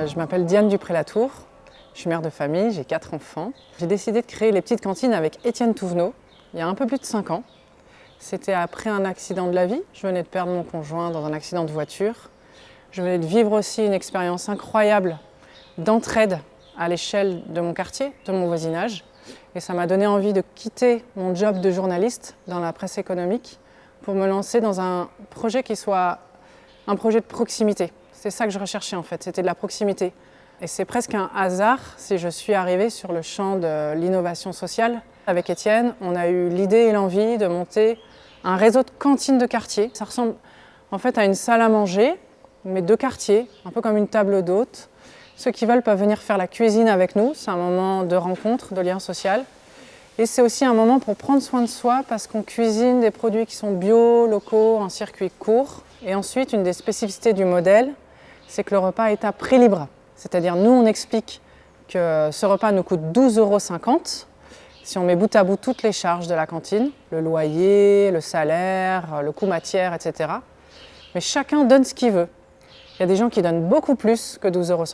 Euh, je m'appelle Diane Dupré-Latour, je suis mère de famille, j'ai quatre enfants. J'ai décidé de créer les petites cantines avec Étienne Touvenot il y a un peu plus de cinq ans. C'était après un accident de la vie. Je venais de perdre mon conjoint dans un accident de voiture. Je venais de vivre aussi une expérience incroyable d'entraide à l'échelle de mon quartier, de mon voisinage. Et ça m'a donné envie de quitter mon job de journaliste dans la presse économique pour me lancer dans un projet qui soit un projet de proximité. C'est ça que je recherchais en fait, c'était de la proximité. Et c'est presque un hasard si je suis arrivée sur le champ de l'innovation sociale. Avec Étienne, on a eu l'idée et l'envie de monter un réseau de cantines de quartier. Ça ressemble en fait à une salle à manger, mais de quartier, un peu comme une table d'hôte. Ceux qui veulent peuvent venir faire la cuisine avec nous, c'est un moment de rencontre, de lien social. Et c'est aussi un moment pour prendre soin de soi parce qu'on cuisine des produits qui sont bio, locaux, en circuit court. Et ensuite, une des spécificités du modèle, c'est que le repas est à prix libre. C'est-à-dire, nous, on explique que ce repas nous coûte 12,50 euros si on met bout à bout toutes les charges de la cantine, le loyer, le salaire, le coût matière, etc. Mais chacun donne ce qu'il veut. Il y a des gens qui donnent beaucoup plus que 12,50 euros,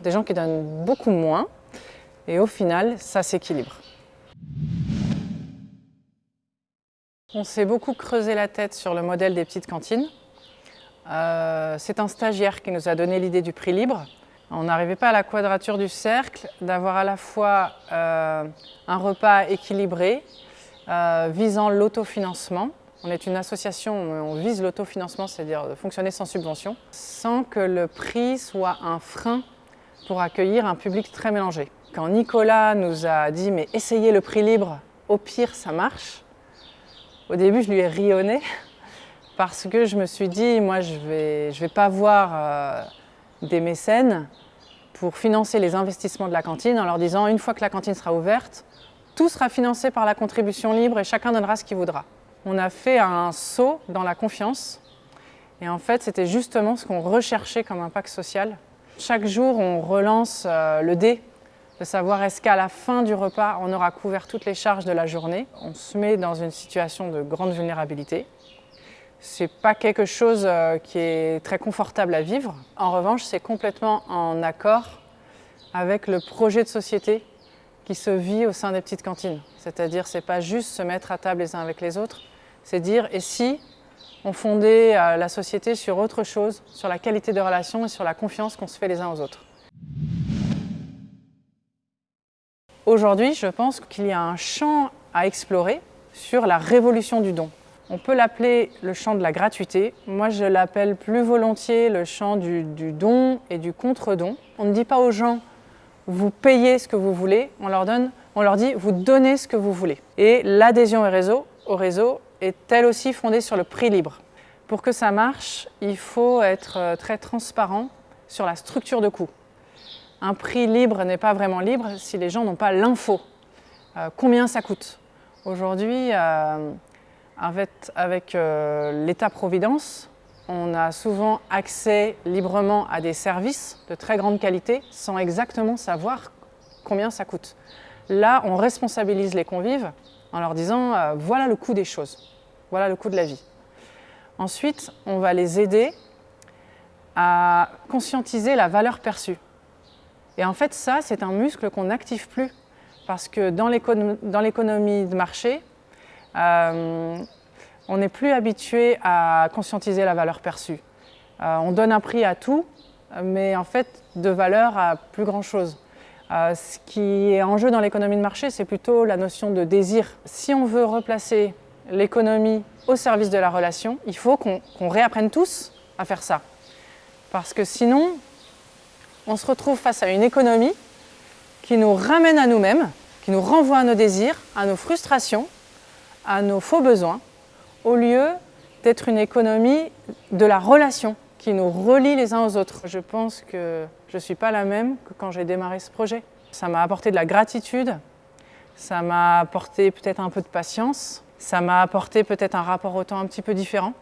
des gens qui donnent beaucoup moins, et au final, ça s'équilibre. On s'est beaucoup creusé la tête sur le modèle des petites cantines. Euh, c'est un stagiaire qui nous a donné l'idée du prix libre. On n'arrivait pas à la quadrature du cercle d'avoir à la fois euh, un repas équilibré, euh, visant l'autofinancement. On est une association, on vise l'autofinancement, c'est-à-dire fonctionner sans subvention, sans que le prix soit un frein pour accueillir un public très mélangé. Quand Nicolas nous a dit « mais essayez le prix libre, au pire ça marche », au début, je lui ai rionné parce que je me suis dit, moi, je ne vais, pas voir euh, des mécènes pour financer les investissements de la cantine en leur disant, une fois que la cantine sera ouverte, tout sera financé par la contribution libre et chacun donnera ce qu'il voudra. On a fait un saut dans la confiance et en fait, c'était justement ce qu'on recherchait comme impact social. Chaque jour, on relance euh, le dé de savoir est-ce qu'à la fin du repas, on aura couvert toutes les charges de la journée? On se met dans une situation de grande vulnérabilité. C'est pas quelque chose euh, qui est très confortable à vivre. En revanche, c'est complètement en accord avec le projet de société qui se vit au sein des petites cantines. C'est-à-dire, c'est pas juste se mettre à table les uns avec les autres, c'est dire et si on fondait euh, la société sur autre chose, sur la qualité de relation et sur la confiance qu'on se fait les uns aux autres? Aujourd'hui, je pense qu'il y a un champ à explorer sur la révolution du don. On peut l'appeler le champ de la gratuité. Moi, je l'appelle plus volontiers le champ du, don et du contre-don. On ne dit pas aux gens « vous payez ce que vous voulez », on leur, donne, on leur dit « vous donnez ce que vous voulez ». Et l'adhésion au réseau, au réseau est elle aussi fondée sur le prix libre. Pour que ça marche, il faut être euh, très transparent sur la structure de coût un prix libre n'est pas vraiment libre si les gens n'ont pas l'info. Euh, combien ça coûte? Aujourd'hui, euh, avec, euh, l'État-providence, on a souvent accès librement à des services de très grande qualité sans exactement savoir combien ça coûte. Là, on responsabilise les convives en leur disant voilà le coût des choses, voilà le coût de la vie. Ensuite, on va les aider à conscientiser la valeur perçue. Et en fait, ça, c'est un muscle qu'on n'active plus. Parce que dans l'économie de marché, euh, on n'est plus habitué à conscientiser la valeur perçue. Euh, on donne un prix à tout, mais en fait, de valeur à plus grand-chose. Euh, ce qui est en jeu dans l'économie de marché, c'est plutôt la notion de désir. Si on veut replacer l'économie au service de la relation, il faut qu'on réapprenne tous à faire ça. Parce que sinon, on se retrouve face à une économie qui nous ramène à nous-mêmes, qui nous renvoie à nos désirs, à nos frustrations, à nos faux besoins, au lieu d'être une économie de la relation qui nous relie les uns aux autres. Je pense que je ne suis pas la même que quand j'ai démarré ce projet. Ça m'a apporté de la gratitude, ça m'a apporté peut-être un peu de patience, ça m'a apporté peut-être un rapport au un petit peu différent.